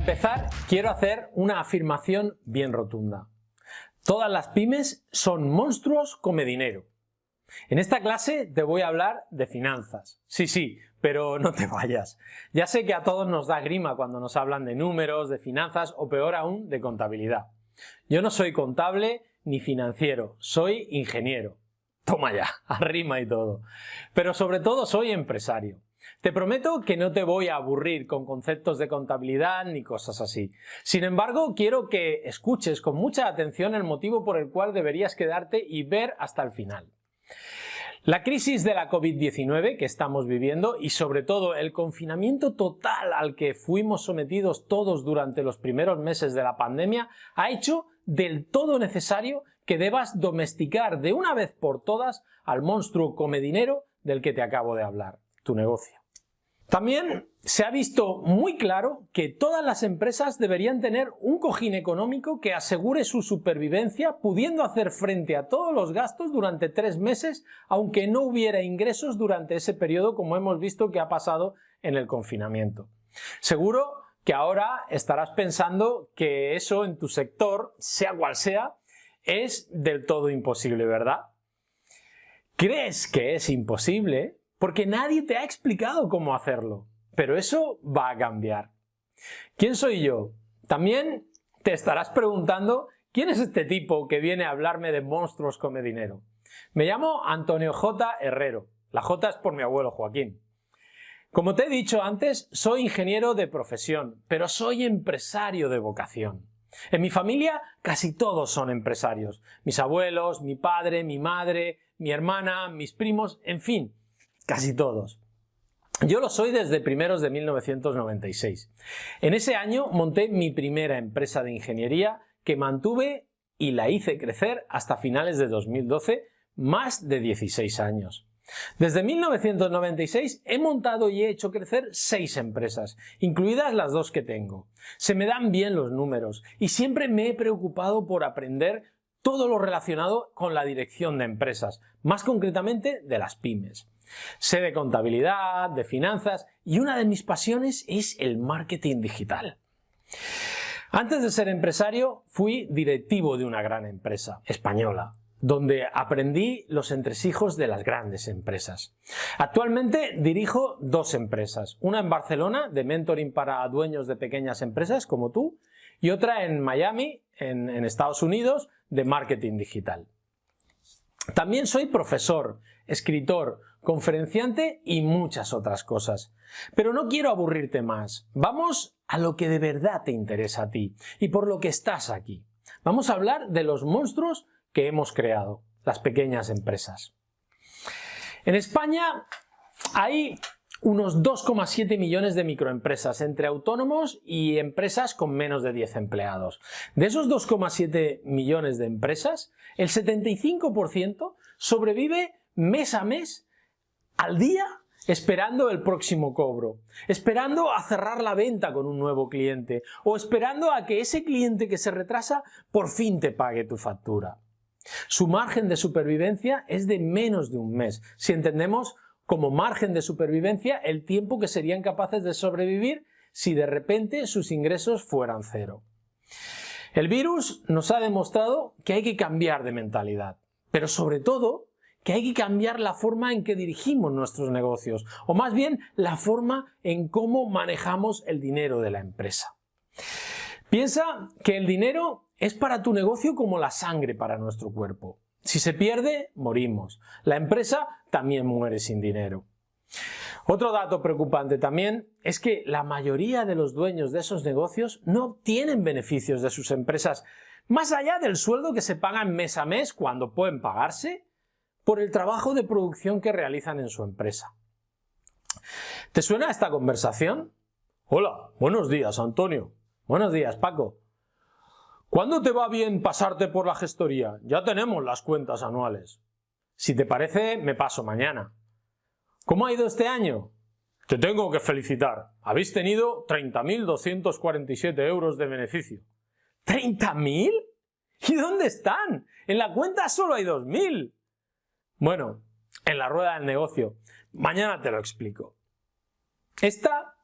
empezar, quiero hacer una afirmación bien rotunda. Todas las pymes son monstruos come dinero. En esta clase te voy a hablar de finanzas. Sí, sí, pero no te vayas. Ya sé que a todos nos da grima cuando nos hablan de números, de finanzas o peor aún, de contabilidad. Yo no soy contable ni financiero, soy ingeniero. Toma ya, arrima y todo. Pero sobre todo soy empresario. Te prometo que no te voy a aburrir con conceptos de contabilidad ni cosas así. Sin embargo, quiero que escuches con mucha atención el motivo por el cual deberías quedarte y ver hasta el final. La crisis de la COVID-19 que estamos viviendo y sobre todo el confinamiento total al que fuimos sometidos todos durante los primeros meses de la pandemia ha hecho del todo necesario que debas domesticar de una vez por todas al monstruo come dinero del que te acabo de hablar, tu negocio. También se ha visto muy claro que todas las empresas deberían tener un cojín económico que asegure su supervivencia pudiendo hacer frente a todos los gastos durante tres meses aunque no hubiera ingresos durante ese periodo como hemos visto que ha pasado en el confinamiento. Seguro que ahora estarás pensando que eso en tu sector, sea cual sea, es del todo imposible, ¿verdad? ¿Crees que es imposible? Porque nadie te ha explicado cómo hacerlo. Pero eso va a cambiar. ¿Quién soy yo? También te estarás preguntando quién es este tipo que viene a hablarme de monstruos come dinero. Me llamo Antonio J. Herrero. La J es por mi abuelo Joaquín. Como te he dicho antes, soy ingeniero de profesión, pero soy empresario de vocación. En mi familia casi todos son empresarios. Mis abuelos, mi padre, mi madre, mi hermana, mis primos, en fin, casi todos. Yo lo soy desde primeros de 1996. En ese año monté mi primera empresa de ingeniería que mantuve y la hice crecer hasta finales de 2012, más de 16 años. Desde 1996 he montado y he hecho crecer seis empresas, incluidas las dos que tengo. Se me dan bien los números y siempre me he preocupado por aprender todo lo relacionado con la dirección de empresas, más concretamente de las pymes. Sé de contabilidad, de finanzas y una de mis pasiones es el marketing digital. Antes de ser empresario fui directivo de una gran empresa española, donde aprendí los entresijos de las grandes empresas. Actualmente dirijo dos empresas, una en Barcelona de mentoring para dueños de pequeñas empresas como tú y otra en Miami, en, en Estados Unidos, de marketing digital. También soy profesor, escritor, conferenciante y muchas otras cosas. Pero no quiero aburrirte más. Vamos a lo que de verdad te interesa a ti y por lo que estás aquí. Vamos a hablar de los monstruos que hemos creado, las pequeñas empresas. En España hay unos 2,7 millones de microempresas entre autónomos y empresas con menos de 10 empleados. De esos 2,7 millones de empresas, el 75% sobrevive mes a mes al día esperando el próximo cobro, esperando a cerrar la venta con un nuevo cliente o esperando a que ese cliente que se retrasa por fin te pague tu factura. Su margen de supervivencia es de menos de un mes, si entendemos como margen de supervivencia el tiempo que serían capaces de sobrevivir si de repente sus ingresos fueran cero. El virus nos ha demostrado que hay que cambiar de mentalidad, pero sobre todo que hay que cambiar la forma en que dirigimos nuestros negocios, o más bien la forma en cómo manejamos el dinero de la empresa. Piensa que el dinero es para tu negocio como la sangre para nuestro cuerpo. Si se pierde, morimos. La empresa también muere sin dinero. Otro dato preocupante también es que la mayoría de los dueños de esos negocios no obtienen beneficios de sus empresas, más allá del sueldo que se pagan mes a mes cuando pueden pagarse por el trabajo de producción que realizan en su empresa. ¿Te suena esta conversación? Hola, buenos días Antonio. Buenos días Paco. ¿Cuándo te va bien pasarte por la gestoría? Ya tenemos las cuentas anuales. Si te parece, me paso mañana. ¿Cómo ha ido este año? Te tengo que felicitar. Habéis tenido 30.247 euros de beneficio. ¿30.000? ¿Y dónde están? En la cuenta solo hay 2.000. Bueno, en la rueda del negocio. Mañana te lo explico. Esta,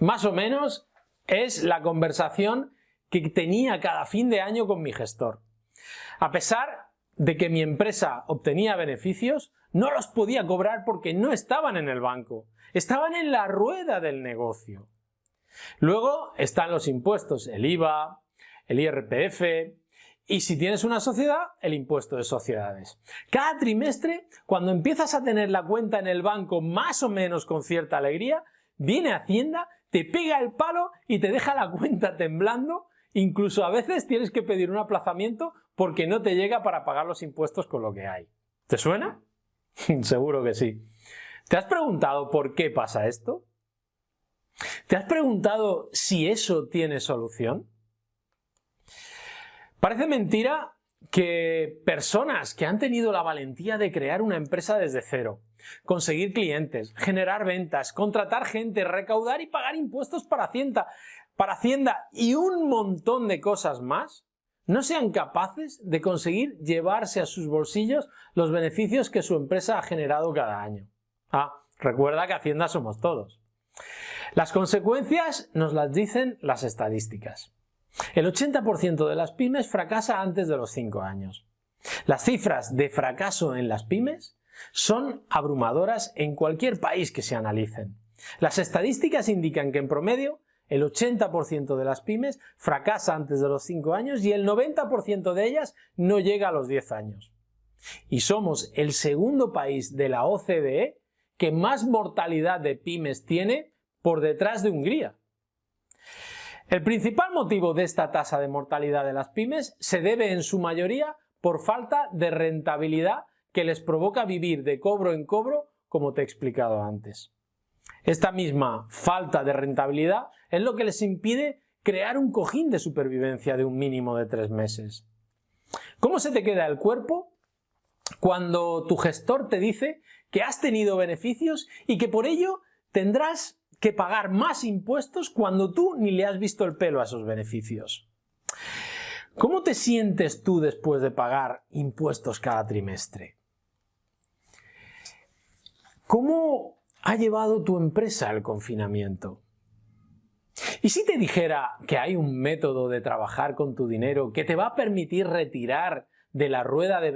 más o menos, es la conversación que tenía cada fin de año con mi gestor. A pesar de que mi empresa obtenía beneficios, no los podía cobrar porque no estaban en el banco, estaban en la rueda del negocio. Luego están los impuestos, el IVA, el IRPF y si tienes una sociedad, el impuesto de sociedades. Cada trimestre, cuando empiezas a tener la cuenta en el banco más o menos con cierta alegría, viene Hacienda, te pega el palo y te deja la cuenta temblando Incluso a veces tienes que pedir un aplazamiento porque no te llega para pagar los impuestos con lo que hay. ¿Te suena? Seguro que sí. ¿Te has preguntado por qué pasa esto? ¿Te has preguntado si eso tiene solución? Parece mentira que personas que han tenido la valentía de crear una empresa desde cero, conseguir clientes, generar ventas, contratar gente, recaudar y pagar impuestos para Hacienda, para Hacienda y un montón de cosas más, no sean capaces de conseguir llevarse a sus bolsillos los beneficios que su empresa ha generado cada año. Ah, recuerda que Hacienda somos todos. Las consecuencias nos las dicen las estadísticas. El 80% de las pymes fracasa antes de los 5 años. Las cifras de fracaso en las pymes son abrumadoras en cualquier país que se analicen. Las estadísticas indican que en promedio el 80% de las pymes fracasa antes de los 5 años y el 90% de ellas no llega a los 10 años. Y somos el segundo país de la OCDE que más mortalidad de pymes tiene por detrás de Hungría. El principal motivo de esta tasa de mortalidad de las pymes se debe en su mayoría por falta de rentabilidad que les provoca vivir de cobro en cobro como te he explicado antes. Esta misma falta de rentabilidad es lo que les impide crear un cojín de supervivencia de un mínimo de tres meses. ¿Cómo se te queda el cuerpo cuando tu gestor te dice que has tenido beneficios y que por ello tendrás que pagar más impuestos cuando tú ni le has visto el pelo a esos beneficios? ¿Cómo te sientes tú después de pagar impuestos cada trimestre? ¿Cómo ha llevado tu empresa al confinamiento? ¿Y si te dijera que hay un método de trabajar con tu dinero que te va a permitir retirar de la rueda, de,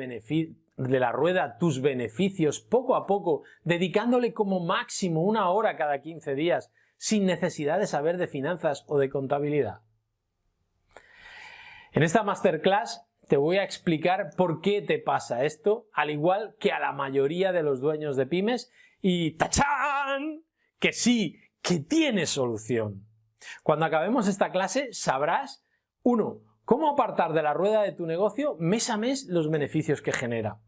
de la rueda tus beneficios poco a poco, dedicándole como máximo una hora cada 15 días, sin necesidad de saber de finanzas o de contabilidad? En esta masterclass te voy a explicar por qué te pasa esto, al igual que a la mayoría de los dueños de pymes y ¡tachán! Que sí, que tiene solución. Cuando acabemos esta clase sabrás, uno, cómo apartar de la rueda de tu negocio mes a mes los beneficios que genera.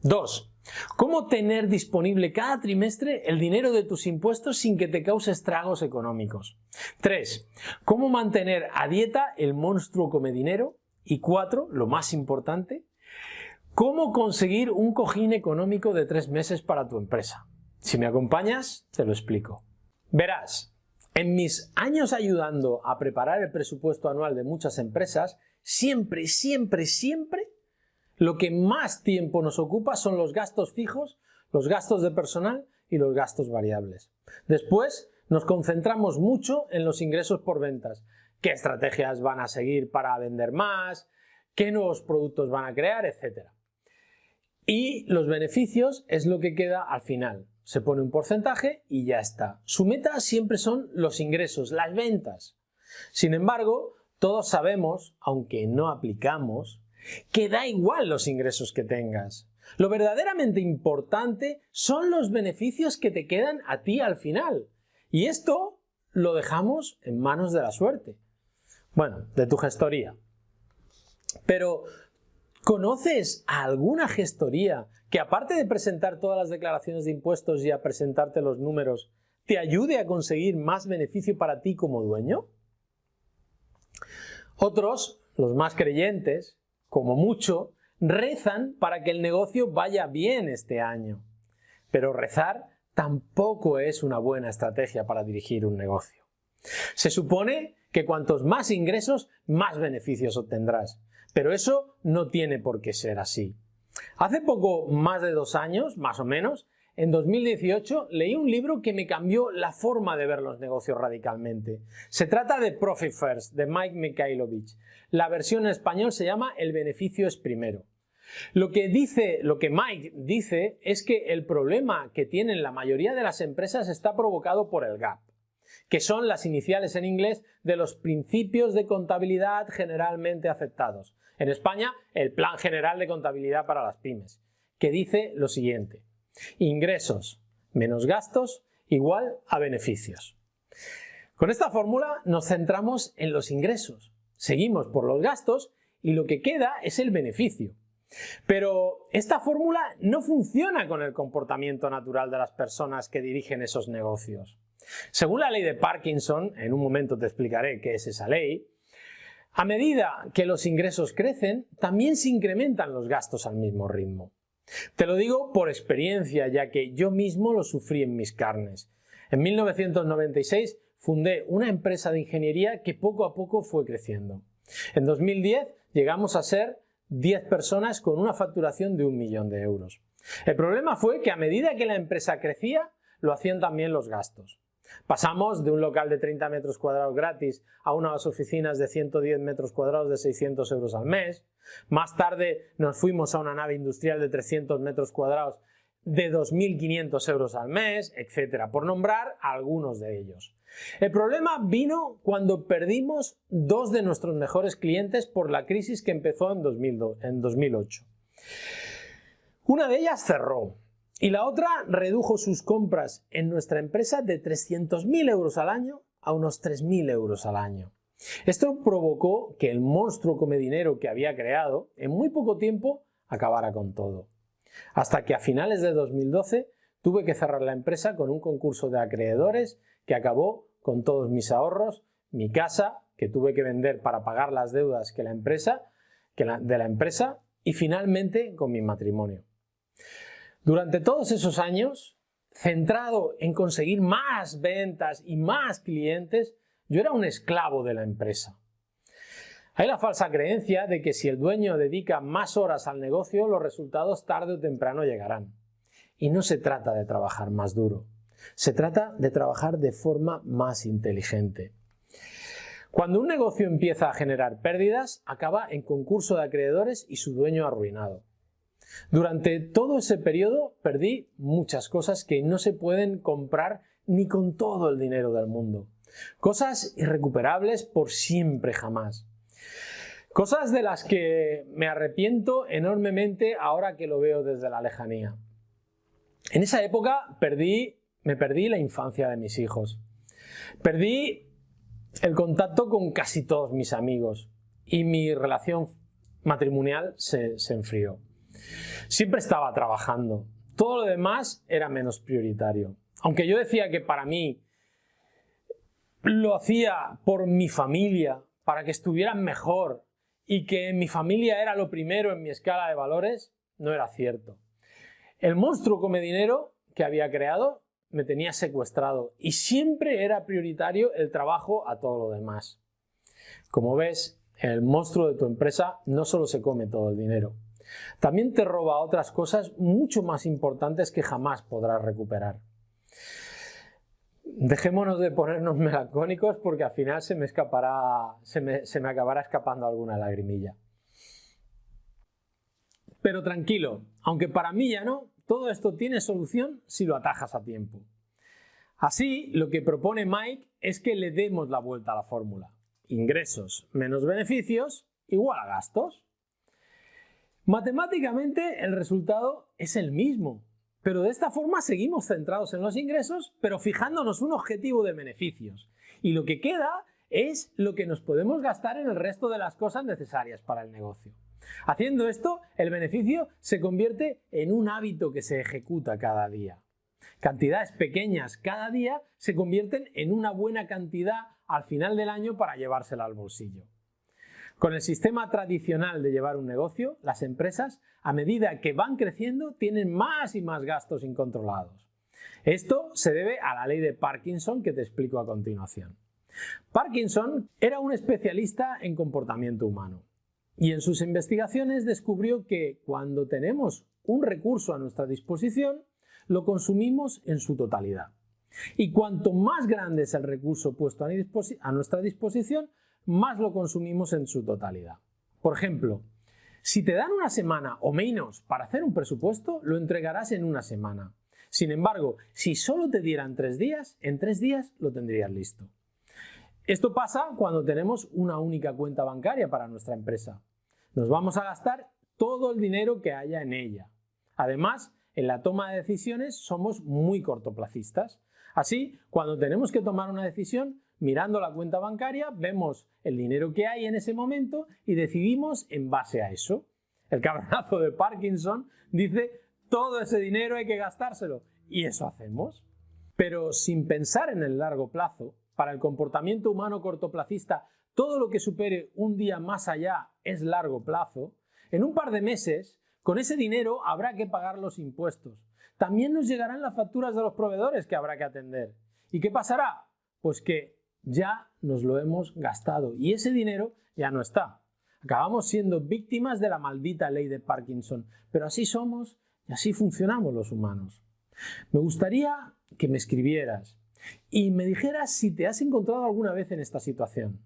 Dos, cómo tener disponible cada trimestre el dinero de tus impuestos sin que te cause estragos económicos. Tres, cómo mantener a dieta el monstruo come dinero. Y cuatro, lo más importante, cómo conseguir un cojín económico de tres meses para tu empresa. Si me acompañas, te lo explico. Verás, en mis años ayudando a preparar el presupuesto anual de muchas empresas, siempre, siempre, siempre, lo que más tiempo nos ocupa son los gastos fijos, los gastos de personal y los gastos variables. Después nos concentramos mucho en los ingresos por ventas, qué estrategias van a seguir para vender más, qué nuevos productos van a crear, etc. Y los beneficios es lo que queda al final, se pone un porcentaje y ya está. Su meta siempre son los ingresos, las ventas. Sin embargo, todos sabemos, aunque no aplicamos, que da igual los ingresos que tengas. Lo verdaderamente importante son los beneficios que te quedan a ti al final. Y esto lo dejamos en manos de la suerte. Bueno, de tu gestoría. Pero ¿Conoces alguna gestoría que aparte de presentar todas las declaraciones de impuestos y a presentarte los números, te ayude a conseguir más beneficio para ti como dueño? Otros, los más creyentes, como mucho, rezan para que el negocio vaya bien este año. Pero rezar tampoco es una buena estrategia para dirigir un negocio. Se supone que cuantos más ingresos, más beneficios obtendrás. Pero eso no tiene por qué ser así. Hace poco más de dos años, más o menos, en 2018 leí un libro que me cambió la forma de ver los negocios radicalmente. Se trata de Profit First, de Mike Mikhailovich. La versión en español se llama El beneficio es primero. Lo que dice, lo que Mike dice es que el problema que tienen la mayoría de las empresas está provocado por el gap, que son las iniciales en inglés de los principios de contabilidad generalmente aceptados. En España, el Plan General de Contabilidad para las Pymes, que dice lo siguiente. Ingresos menos gastos igual a beneficios. Con esta fórmula nos centramos en los ingresos, seguimos por los gastos y lo que queda es el beneficio. Pero esta fórmula no funciona con el comportamiento natural de las personas que dirigen esos negocios. Según la ley de Parkinson, en un momento te explicaré qué es esa ley, a medida que los ingresos crecen, también se incrementan los gastos al mismo ritmo. Te lo digo por experiencia, ya que yo mismo lo sufrí en mis carnes. En 1996 fundé una empresa de ingeniería que poco a poco fue creciendo. En 2010 llegamos a ser 10 personas con una facturación de un millón de euros. El problema fue que a medida que la empresa crecía, lo hacían también los gastos. Pasamos de un local de 30 metros cuadrados gratis a unas oficinas de 110 metros cuadrados de 600 euros al mes. Más tarde nos fuimos a una nave industrial de 300 metros cuadrados de 2.500 euros al mes, etcétera, por nombrar algunos de ellos. El problema vino cuando perdimos dos de nuestros mejores clientes por la crisis que empezó en, 2008. Una de ellas cerró y la otra redujo sus compras en nuestra empresa de 300.000 euros al año a unos 3.000 euros al año. Esto provocó que el monstruo come dinero que había creado en muy poco tiempo acabara con todo. Hasta que a finales de 2012 tuve que cerrar la empresa con un concurso de acreedores que acabó con todos mis ahorros, mi casa, que tuve que vender para pagar las deudas que la empresa, que de la empresa, y finalmente con mi matrimonio. Durante todos esos años, centrado en conseguir más ventas y más clientes, yo era un esclavo de la empresa. Hay la falsa creencia de que si el dueño dedica más horas al negocio, los resultados tarde o temprano llegarán. Y no se trata de trabajar más duro, se trata de trabajar de forma más inteligente. Cuando un negocio empieza a generar pérdidas, acaba en concurso de acreedores y su dueño arruinado. Durante todo ese periodo perdí muchas cosas que no se pueden comprar ni con todo el dinero del mundo. Cosas irrecuperables por siempre jamás. Cosas de las que me arrepiento enormemente ahora que lo veo desde la lejanía. En esa época perdí, me perdí la infancia de mis hijos. Perdí el contacto con casi todos mis amigos y mi relación matrimonial se, se enfrió. Siempre estaba trabajando. Todo lo demás era menos prioritario. Aunque yo decía que para mí lo hacía por mi familia, para que estuvieran mejor y que mi familia era lo primero en mi escala de valores, no era cierto. El monstruo come dinero que había creado me tenía secuestrado y siempre era prioritario el trabajo a todo lo demás. Como ves, el monstruo de tu empresa no solo se come todo el dinero, también te roba otras cosas mucho más importantes que jamás podrás recuperar. Dejémonos de ponernos melancólicos porque al final se me, escapará, se me, se me acabará escapando alguna lagrimilla. Pero tranquilo, aunque para mí ya no, todo esto tiene solución si lo atajas a tiempo. Así, lo que propone Mike es que le demos la vuelta a la fórmula. Ingresos menos beneficios igual a gastos. Matemáticamente el resultado es el mismo, pero de esta forma seguimos centrados en los ingresos, pero fijándonos un objetivo de beneficios. Y lo que queda es lo que nos podemos gastar en el resto de las cosas necesarias para el negocio. Haciendo esto, el beneficio se convierte en un hábito que se ejecuta cada día. Cantidades pequeñas cada día se convierten en una buena cantidad al final del año para llevársela al bolsillo. Con el sistema tradicional de llevar un negocio, las empresas, a medida que van creciendo, tienen más y más gastos incontrolados. Esto se debe a la ley de Parkinson que te explico a continuación. Parkinson era un especialista en comportamiento humano y en sus investigaciones descubrió que cuando tenemos un recurso a nuestra disposición, lo consumimos en su totalidad. Y cuanto más grande es el recurso puesto a nuestra disposición, más lo consumimos en su totalidad. Por ejemplo, si te dan una semana o menos para hacer un presupuesto, lo entregarás en una semana. Sin embargo, si solo te dieran tres días, en tres días lo tendrías listo. Esto pasa cuando tenemos una única cuenta bancaria para nuestra empresa. Nos vamos a gastar todo el dinero que haya en ella. Además, en la toma de decisiones somos muy cortoplacistas. Así, cuando tenemos que tomar una decisión, mirando la cuenta bancaria, vemos el dinero que hay en ese momento y decidimos en base a eso. El cabronazo de Parkinson dice, todo ese dinero hay que gastárselo. Y eso hacemos. Pero sin pensar en el largo plazo, para el comportamiento humano cortoplacista, todo lo que supere un día más allá es largo plazo, en un par de meses, con ese dinero habrá que pagar los impuestos. También nos llegarán las facturas de los proveedores que habrá que atender. ¿Y qué pasará? Pues que ya nos lo hemos gastado y ese dinero ya no está. Acabamos siendo víctimas de la maldita ley de Parkinson, pero así somos y así funcionamos los humanos. Me gustaría que me escribieras y me dijeras si te has encontrado alguna vez en esta situación.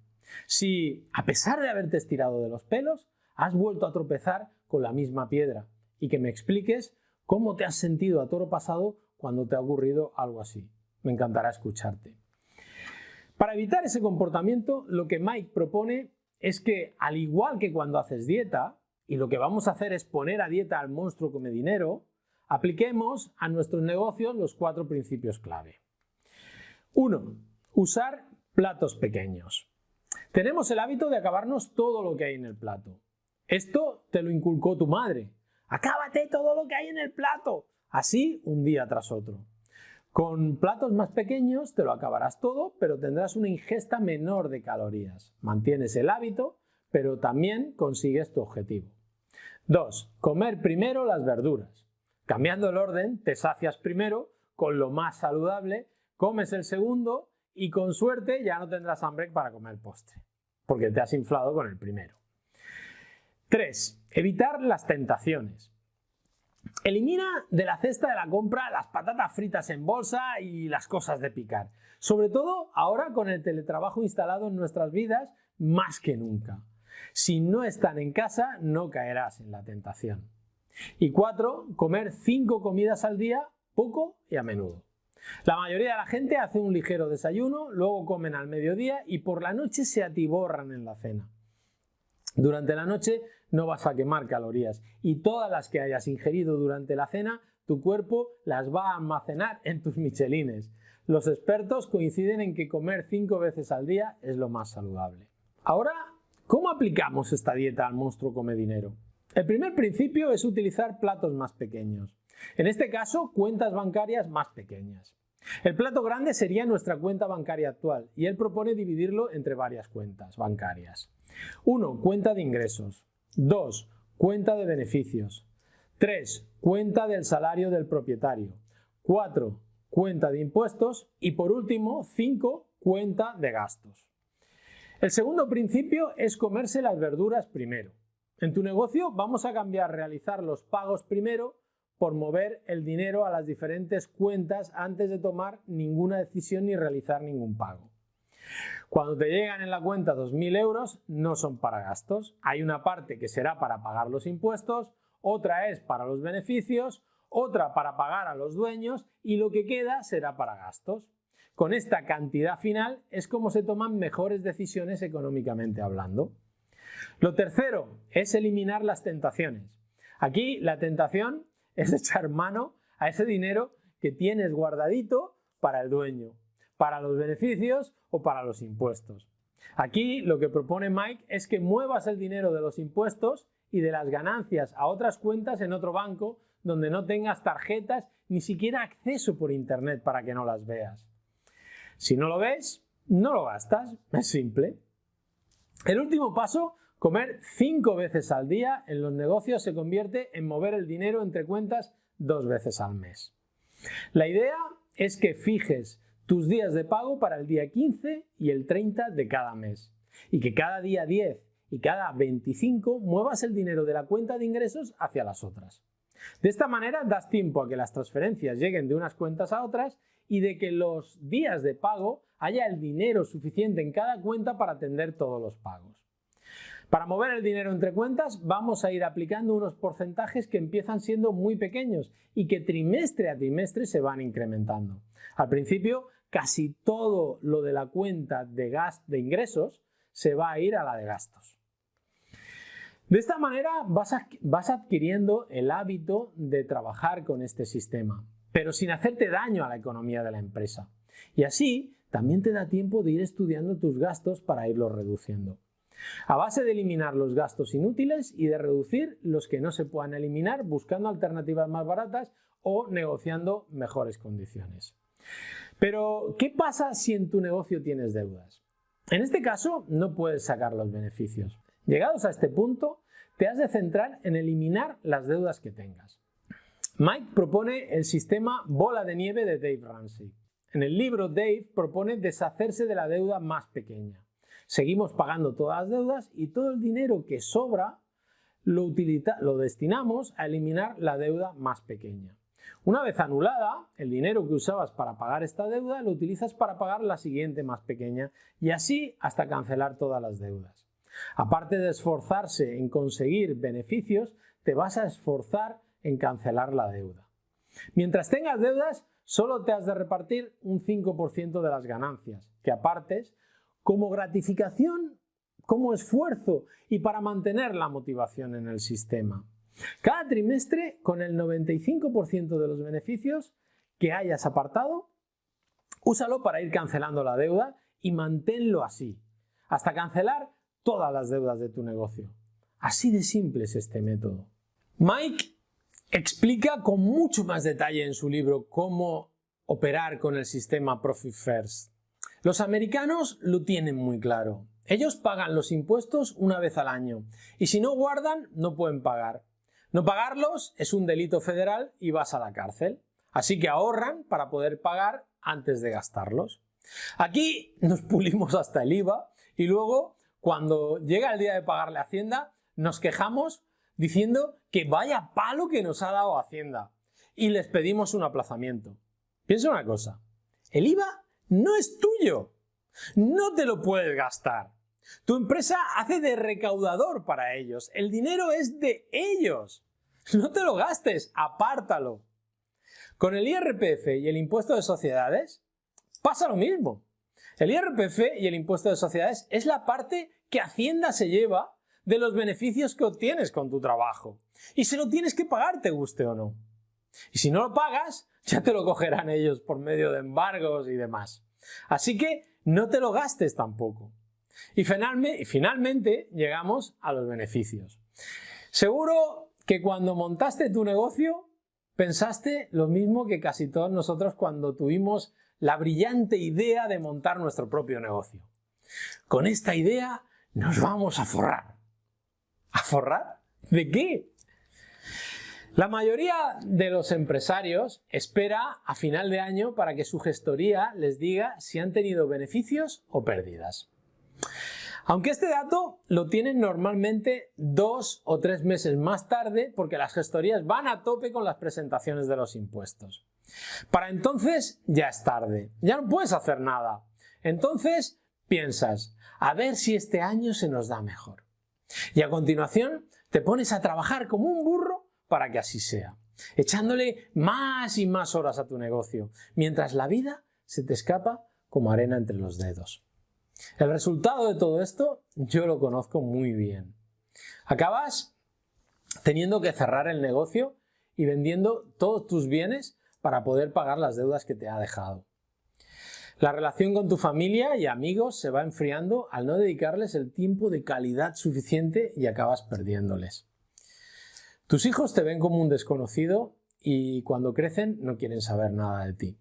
Si, a pesar de haberte estirado de los pelos, has vuelto a tropezar con la misma piedra y que me expliques cómo te has sentido a toro pasado cuando te ha ocurrido algo así. Me encantará escucharte. Para evitar ese comportamiento, lo que Mike propone es que, al igual que cuando haces dieta, y lo que vamos a hacer es poner a dieta al monstruo come dinero, apliquemos a nuestros negocios los cuatro principios clave. 1. Usar platos pequeños. Tenemos el hábito de acabarnos todo lo que hay en el plato. Esto te lo inculcó tu madre. Acábate todo lo que hay en el plato. Así un día tras otro. Con platos más pequeños te lo acabarás todo, pero tendrás una ingesta menor de calorías. Mantienes el hábito, pero también consigues tu objetivo. 2. Comer primero las verduras. Cambiando el orden, te sacias primero con lo más saludable, comes el segundo y con suerte ya no tendrás hambre para comer postre, porque te has inflado con el primero. 3. Evitar las tentaciones. Elimina de la cesta de la compra las patatas fritas en bolsa y las cosas de picar. Sobre todo ahora con el teletrabajo instalado en nuestras vidas más que nunca. Si no están en casa, no caerás en la tentación. Y cuatro, comer cinco comidas al día, poco y a menudo. La mayoría de la gente hace un ligero desayuno, luego comen al mediodía y por la noche se atiborran en la cena. Durante la noche no vas a quemar calorías y todas las que hayas ingerido durante la cena, tu cuerpo las va a almacenar en tus michelines. Los expertos coinciden en que comer cinco veces al día es lo más saludable. Ahora, ¿cómo aplicamos esta dieta al monstruo come dinero? El primer principio es utilizar platos más pequeños. En este caso, cuentas bancarias más pequeñas. El plato grande sería nuestra cuenta bancaria actual y él propone dividirlo entre varias cuentas bancarias. 1. Cuenta de ingresos. 2. Cuenta de beneficios. 3. Cuenta del salario del propietario. 4. Cuenta de impuestos. Y por último, 5. Cuenta de gastos. El segundo principio es comerse las verduras primero. En tu negocio vamos a cambiar realizar los pagos primero por mover el dinero a las diferentes cuentas antes de tomar ninguna decisión ni realizar ningún pago. Cuando te llegan en la cuenta 2.000 euros, no son para gastos. Hay una parte que será para pagar los impuestos, otra es para los beneficios, otra para pagar a los dueños y lo que queda será para gastos. Con esta cantidad final es como se toman mejores decisiones económicamente hablando. Lo tercero es eliminar las tentaciones. Aquí la tentación es echar mano a ese dinero que tienes guardadito para el dueño para los beneficios o para los impuestos. Aquí lo que propone Mike es que muevas el dinero de los impuestos y de las ganancias a otras cuentas en otro banco donde no tengas tarjetas ni siquiera acceso por internet para que no las veas. Si no lo ves, no lo gastas, es simple. El último paso, comer cinco veces al día en los negocios se convierte en mover el dinero entre cuentas dos veces al mes. La idea es que fijes tus días de pago para el día 15 y el 30 de cada mes. Y que cada día 10 y cada 25 muevas el dinero de la cuenta de ingresos hacia las otras. De esta manera das tiempo a que las transferencias lleguen de unas cuentas a otras y de que los días de pago haya el dinero suficiente en cada cuenta para atender todos los pagos. Para mover el dinero entre cuentas vamos a ir aplicando unos porcentajes que empiezan siendo muy pequeños y que trimestre a trimestre se van incrementando. Al principio casi todo lo de la cuenta de, de ingresos se va a ir a la de gastos. De esta manera vas adquiriendo el hábito de trabajar con este sistema, pero sin hacerte daño a la economía de la empresa. Y así también te da tiempo de ir estudiando tus gastos para irlos reduciendo. A base de eliminar los gastos inútiles y de reducir los que no se puedan eliminar buscando alternativas más baratas o negociando mejores condiciones. Pero, ¿qué pasa si en tu negocio tienes deudas? En este caso, no puedes sacar los beneficios. Llegados a este punto, te has de centrar en eliminar las deudas que tengas. Mike propone el sistema bola de nieve de Dave Ramsey. En el libro Dave propone deshacerse de la deuda más pequeña. Seguimos pagando todas las deudas y todo el dinero que sobra lo, lo destinamos a eliminar la deuda más pequeña. Una vez anulada, el dinero que usabas para pagar esta deuda lo utilizas para pagar la siguiente más pequeña y así hasta cancelar todas las deudas. Aparte de esforzarse en conseguir beneficios, te vas a esforzar en cancelar la deuda. Mientras tengas deudas, solo te has de repartir un 5% de las ganancias, que apartes como gratificación, como esfuerzo y para mantener la motivación en el sistema. Cada trimestre, con el 95% de los beneficios que hayas apartado, úsalo para ir cancelando la deuda y manténlo así, hasta cancelar todas las deudas de tu negocio. Así de simple es este método. Mike explica con mucho más detalle en su libro cómo operar con el sistema Profit First. Los americanos lo tienen muy claro. Ellos pagan los impuestos una vez al año y si no guardan no pueden pagar. No pagarlos es un delito federal y vas a la cárcel. Así que ahorran para poder pagar antes de gastarlos. Aquí nos pulimos hasta el IVA y luego cuando llega el día de pagarle a Hacienda nos quejamos diciendo que vaya palo que nos ha dado Hacienda y les pedimos un aplazamiento. Piensa una cosa, el IVA no es tuyo, no te lo puedes gastar. Tu empresa hace de recaudador para ellos. El dinero es de ellos. No te lo gastes, apártalo. Con el IRPF y el impuesto de sociedades pasa lo mismo. El IRPF y el impuesto de sociedades es la parte que Hacienda se lleva de los beneficios que obtienes con tu trabajo. Y se lo tienes que pagar, te guste o no. Y si no lo pagas, ya te lo cogerán ellos por medio de embargos y demás. Así que no te lo gastes tampoco. Y finalmente llegamos a los beneficios. Seguro que cuando montaste tu negocio pensaste lo mismo que casi todos nosotros cuando tuvimos la brillante idea de montar nuestro propio negocio. Con esta idea nos vamos a forrar. ¿A forrar? ¿De qué? La mayoría de los empresarios espera a final de año para que su gestoría les diga si han tenido beneficios o pérdidas. Aunque este dato lo tienen normalmente dos o tres meses más tarde porque las gestorías van a tope con las presentaciones de los impuestos. Para entonces ya es tarde, ya no puedes hacer nada. Entonces piensas, a ver si este año se nos da mejor. Y a continuación te pones a trabajar como un burro para que así sea, echándole más y más horas a tu negocio, mientras la vida se te escapa como arena entre los dedos. El resultado de todo esto yo lo conozco muy bien. Acabas teniendo que cerrar el negocio y vendiendo todos tus bienes para poder pagar las deudas que te ha dejado. La relación con tu familia y amigos se va enfriando al no dedicarles el tiempo de calidad suficiente y acabas perdiéndoles. Tus hijos te ven como un desconocido y cuando crecen no quieren saber nada de ti.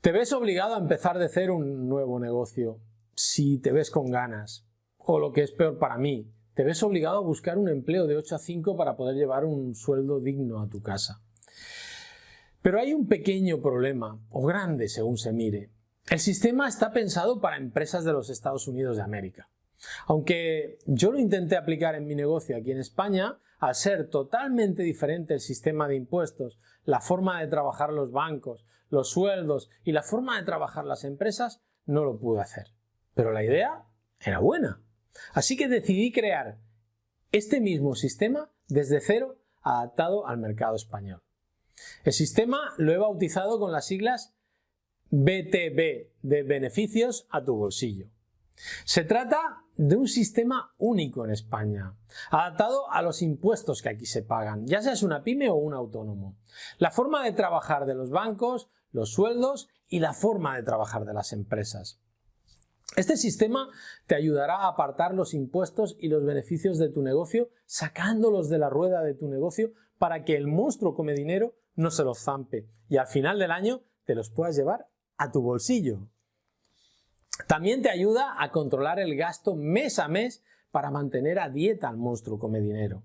Te ves obligado a empezar de cero un nuevo negocio, si te ves con ganas. O lo que es peor para mí, te ves obligado a buscar un empleo de 8 a 5 para poder llevar un sueldo digno a tu casa. Pero hay un pequeño problema, o grande según se mire. El sistema está pensado para empresas de los Estados Unidos de América. Aunque yo lo intenté aplicar en mi negocio aquí en España, al ser totalmente diferente el sistema de impuestos, la forma de trabajar los bancos, los sueldos y la forma de trabajar las empresas, no lo pude hacer. Pero la idea era buena. Así que decidí crear este mismo sistema desde cero adaptado al mercado español. El sistema lo he bautizado con las siglas BTB de beneficios a tu bolsillo. Se trata de un sistema único en España, adaptado a los impuestos que aquí se pagan, ya seas una pyme o un autónomo. La forma de trabajar de los bancos, los sueldos y la forma de trabajar de las empresas. Este sistema te ayudará a apartar los impuestos y los beneficios de tu negocio, sacándolos de la rueda de tu negocio para que el monstruo come dinero no se los zampe y al final del año te los puedas llevar a tu bolsillo. También te ayuda a controlar el gasto mes a mes para mantener a dieta al monstruo come dinero.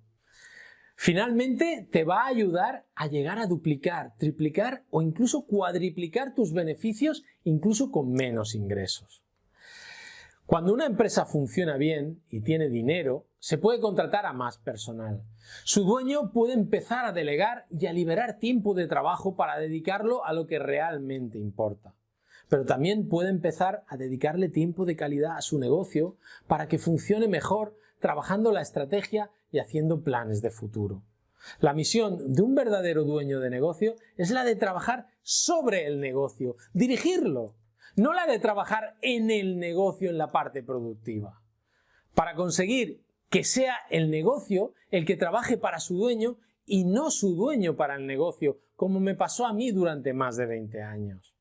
Finalmente, te va a ayudar a llegar a duplicar, triplicar o incluso cuadriplicar tus beneficios incluso con menos ingresos. Cuando una empresa funciona bien y tiene dinero, se puede contratar a más personal. Su dueño puede empezar a delegar y a liberar tiempo de trabajo para dedicarlo a lo que realmente importa. Pero también puede empezar a dedicarle tiempo de calidad a su negocio para que funcione mejor trabajando la estrategia y haciendo planes de futuro. La misión de un verdadero dueño de negocio es la de trabajar sobre el negocio, dirigirlo, no la de trabajar en el negocio en la parte productiva. Para conseguir que sea el negocio el que trabaje para su dueño y no su dueño para el negocio, como me pasó a mí durante más de 20 años.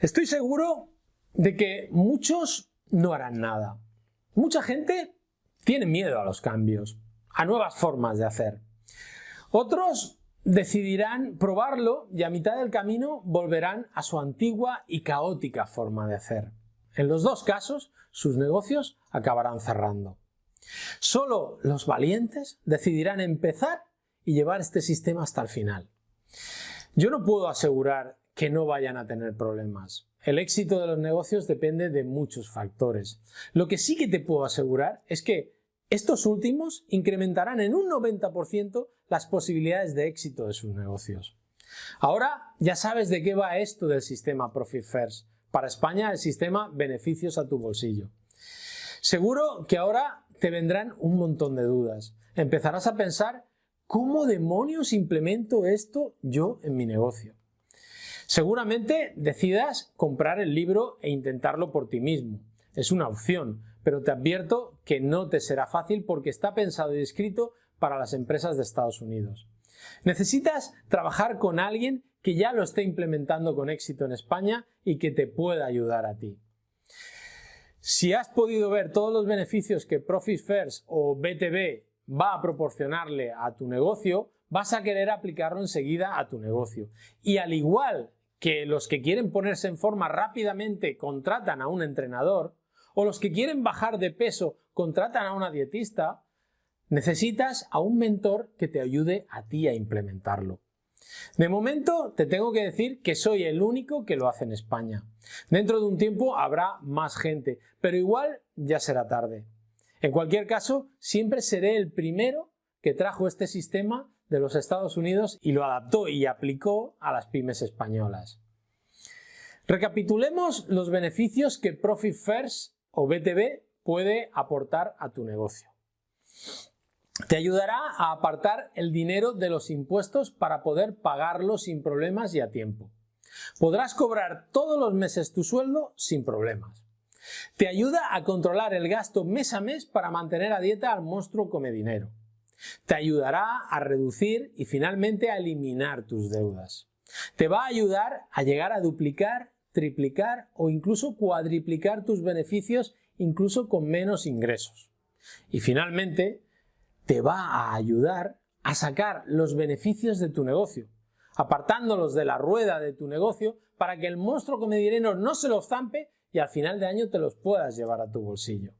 Estoy seguro de que muchos no harán nada. Mucha gente tiene miedo a los cambios, a nuevas formas de hacer. Otros decidirán probarlo y a mitad del camino volverán a su antigua y caótica forma de hacer. En los dos casos, sus negocios acabarán cerrando. Solo los valientes decidirán empezar y llevar este sistema hasta el final. Yo no puedo asegurar que no vayan a tener problemas. El éxito de los negocios depende de muchos factores. Lo que sí que te puedo asegurar es que estos últimos incrementarán en un 90% las posibilidades de éxito de sus negocios. Ahora ya sabes de qué va esto del sistema Profit First. Para España el sistema beneficios a tu bolsillo. Seguro que ahora te vendrán un montón de dudas. Empezarás a pensar ¿cómo demonios implemento esto yo en mi negocio? Seguramente decidas comprar el libro e intentarlo por ti mismo. Es una opción, pero te advierto que no te será fácil porque está pensado y escrito para las empresas de Estados Unidos. Necesitas trabajar con alguien que ya lo esté implementando con éxito en España y que te pueda ayudar a ti. Si has podido ver todos los beneficios que Profit First o BTB va a proporcionarle a tu negocio, vas a querer aplicarlo enseguida a tu negocio. Y al igual que los que quieren ponerse en forma rápidamente contratan a un entrenador, o los que quieren bajar de peso contratan a una dietista, necesitas a un mentor que te ayude a ti a implementarlo. De momento te tengo que decir que soy el único que lo hace en España. Dentro de un tiempo habrá más gente, pero igual ya será tarde. En cualquier caso, siempre seré el primero que trajo este sistema de los Estados Unidos y lo adaptó y aplicó a las pymes españolas. Recapitulemos los beneficios que Profit First o BTB puede aportar a tu negocio. Te ayudará a apartar el dinero de los impuestos para poder pagarlo sin problemas y a tiempo. Podrás cobrar todos los meses tu sueldo sin problemas. Te ayuda a controlar el gasto mes a mes para mantener a dieta al monstruo come dinero. Te ayudará a reducir y finalmente a eliminar tus deudas. Te va a ayudar a llegar a duplicar triplicar o incluso cuadriplicar tus beneficios incluso con menos ingresos. Y finalmente, te va a ayudar a sacar los beneficios de tu negocio, apartándolos de la rueda de tu negocio para que el monstruo come dinero no se los zampe y al final de año te los puedas llevar a tu bolsillo.